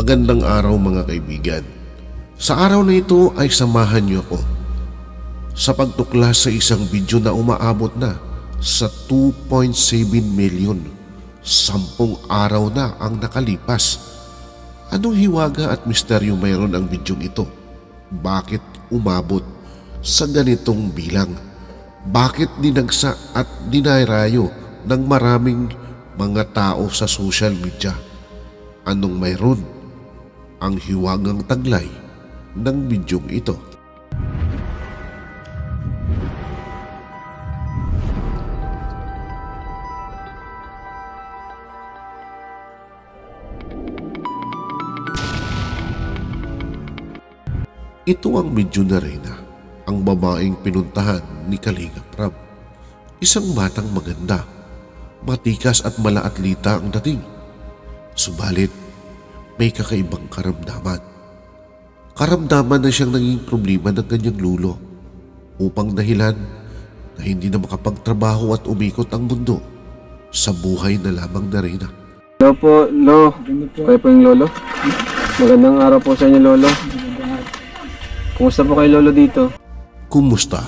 Magandang araw mga kaibigan. Sa araw na ito ay samahan niyo ako sa pagtuklas sa isang video na umaabot na sa 2.7 million. Sampung araw na ang nakalipas. Anong hiwaga at misteryo mayroon ang bidyong ito? Bakit umabot sa ganitong bilang? Bakit dinagsa at dinayrayo ng maraming mga tao sa social media? Anong mayroon? Ang hiwagang taglay ng bidyong ito. Ito ang medyo na Reyna, ang babaeng pinuntahan ni Kalinga Prab. Isang batang maganda, matikas at malaatlita ang dating. Subalit, may kakaibang karamdaman. Karamdaman na siyang naging problema ng kanyang lulo upang dahilan na hindi na makapagtrabaho at umikot ang mundo sa buhay na lamang na Reyna. Hello po, Lo. Kayo po yung Lolo. Magandang araw po sa inyo, Lolo. Kumusta po kayo, Lolo, dito? Kumusta?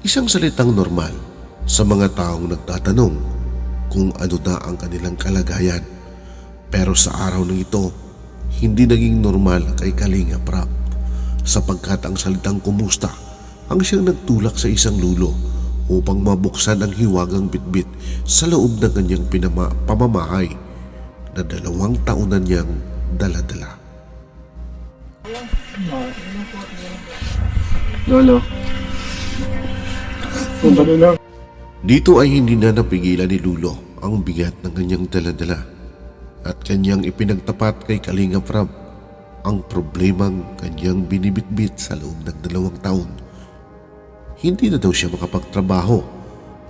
Isang salitang normal sa mga taong nagtatanong kung ano na ang kanilang kalagayan. Pero sa araw na ito, hindi naging normal kay Kalinga Prab sapagkat ang salitang kumusta ang siyang nagtulak sa isang lulo upang mabuksan ang hiwagang bitbit sa loob ng kanyang pinama, pamamahay na dalawang taon na niyang daladala. Lolo. Dito ay hindi na napigilan ni Lulo ang bigat ng kanyang daladala at kanyang ipinagtapat kay Kalinga Prab ang problemang kanyang binibitbit sa loob ng dalawang taon. Hindi na daw siya makapagtrabaho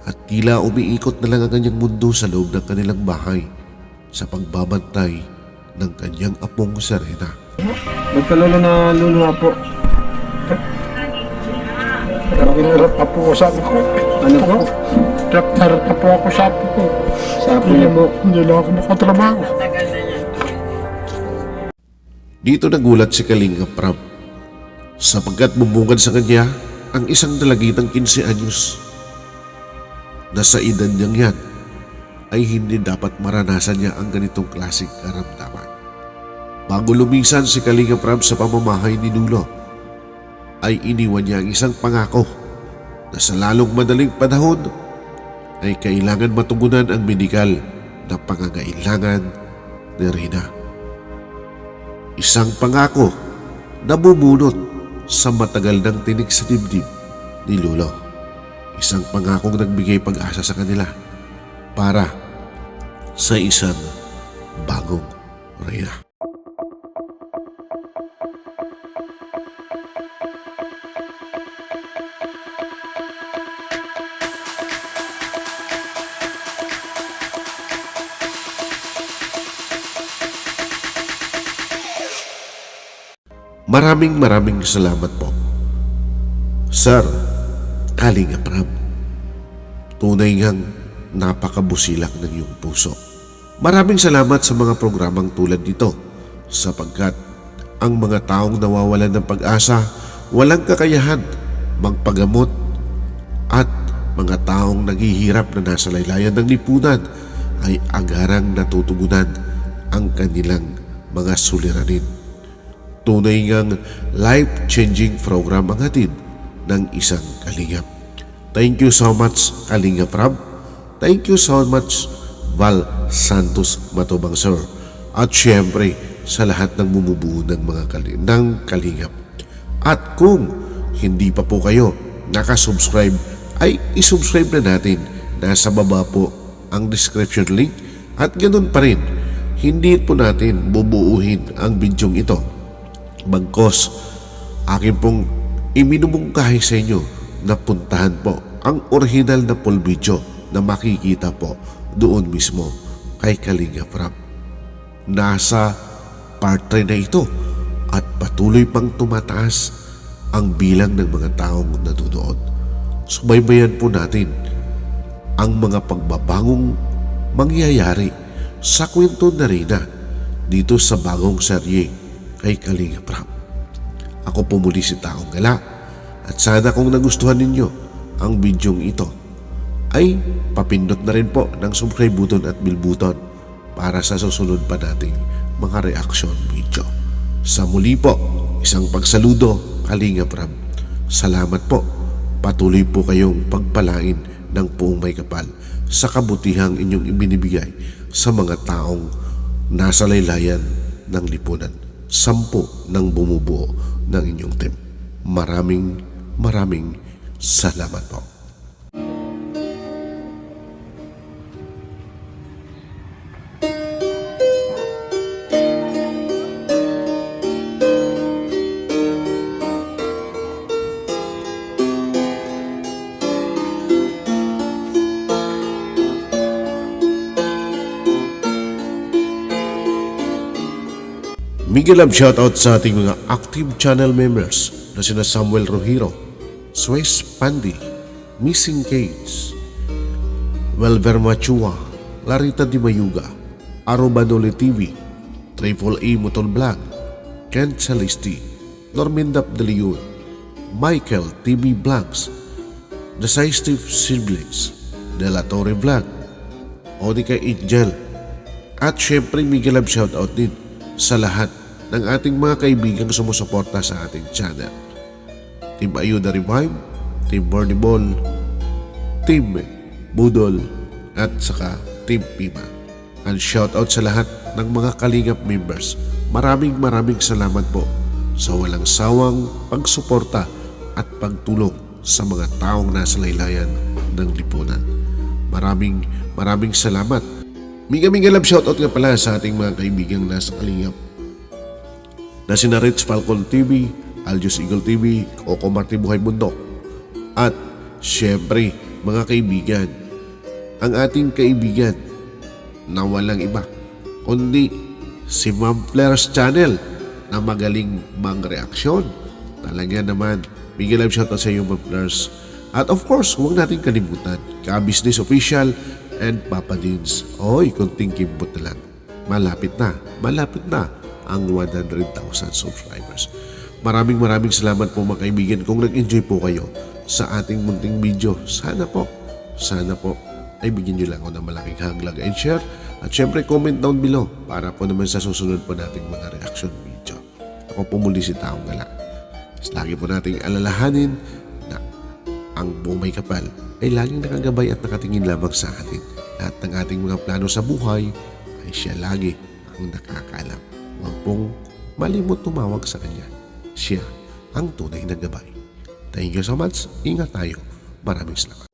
at tila umiikot na lang ang kanyang mundo sa loob ng kanilang bahay sa pagbabantay ng kanyang apong Serena. Ba't ka, Lolo, na luluha po? Hirap na po sabi ko. Ano po? Hirap na ako sabi ko. Sapo niyo po. Hindi lang ako makatrabaho. Dito nagulat si Kalinga Prab sapagkat bumungad sa kanya ang isang dalagitang 15 anyos na sa edad niyang yan ay hindi dapat maranasan niya ang ganitong klaseng karamdaman. Bago lumisan si Kalinga Prab sa pamamahay ni Nulo, ay iniwan niya ang isang pangako na sa lalong madaling panahon ay kailangan matugunan ang medikal na pangangailangan ni Rina. Isang pangako na bubunot sa matagal ng tinig sa dibdib ni Lolo. Isang pangakong nagbigay pag-asa sa kanila para sa isang bagong Reyna. Maraming maraming salamat po. Sir, Kalinga Prab. Tunay ngang napakabusilak ng iyong puso. Maraming salamat sa mga programang tulad nito sapagkat ang mga taong nawawalan ng pag-asa, walang kakayahan magpagamot at mga taong naghihirap na nasa laylayan ng lipunan ay agarang natutugunan ang kanilang mga suliranin. Tunay ngang life-changing program ang hatid ng isang kalingap. Thank you so much, Kalinga Prab. Thank you so much, Val Santos Matubang Sir. At syempre, sa lahat ng bumubuo ng mga kali ng kalingap. At kung hindi pa po kayo nakasubscribe, ay isubscribe na natin. Nasa baba po ang description link. At ganun pa rin, hindi po natin bubuuhin ang bidyong ito Bagkos, akin pong iminumungkahi sa inyo na puntahan po ang original na full video na makikita po doon mismo kay Kalinga Prab. Nasa part 3 na ito at patuloy pang tumataas ang bilang ng mga taong natunood. Subaybayan po natin ang mga pagbabangong mangyayari sa kwento na rin na dito sa bagong serye kay Kalinga Prab. Ako po muli si Taong Gala at sana kung nagustuhan ninyo ang bidyong ito ay papindot na rin po ng subscribe button at bell button para sa susunod pa nating mga reaction video. Sa muli po, isang pagsaludo Kalinga Prab. Salamat po. Patuloy po kayong pagpalain ng puong may kapal sa kabutihang inyong ibinibigay sa mga taong nasa laylayan ng lipunan. Sampu ng bumubuo ng inyong team. Maraming maraming salamat po. Miguel Love shoutout sa ating mga active channel members na sina Samuel Rohiro, Suez Pandi, Missing Cage, Welver Machua, Larita Di Mayuga, Arobadole TV, Triple A Motor Vlog, Kent Celisti, Normindap De Leon, Michael TV Vlogs, The Steve Siblings, De La Torre Vlog, Onika Angel, at syempre Miguel Love shoutout din sa lahat ng ating mga kaibigang sumusuporta sa ating channel. Team Ayuda Revive, Team Bernie Ball, Team Budol, at saka Team Pima. And shoutout sa lahat ng mga Kalingap members. Maraming maraming salamat po sa walang sawang pagsuporta at pagtulong sa mga taong nasa laylayan ng lipunan. Maraming maraming salamat Miga Miga Love shoutout nga pala sa ating mga kaibigang nasa Kalingap na sina Rich Falcon TV, Aljus Eagle TV, Coco Marti Buhay Bundok at syempre mga kaibigan ang ating kaibigan na walang iba kundi si Ma'am Flares Channel na magaling mang-reaksyon talaga naman Miguel Love shoutout sa iyo Ma'am Flares at of course huwag natin kalimutan ka-business official and Papa Dins. Oy, kunting kimbot na lang. Malapit na, malapit na ang 100,000 subscribers. Maraming maraming salamat po mga kaibigan kung nag-enjoy po kayo sa ating munting video. Sana po, sana po ay bigyan nyo lang ako ng malaking haglag and share. At syempre comment down below para po naman sa susunod po nating mga reaction video. Ako po muli si Taong Gala. Lagi po nating alalahanin na ang bumay kapal ay laging nakagabay at nakatingin lamang sa atin. Lahat ng ating mga plano sa buhay ay siya lagi ang nakakaalam. Pong malimot tumawag sa kanya. Siya ang tunay na gabay. Thank you so much. Ingat tayo. Maraming salamat.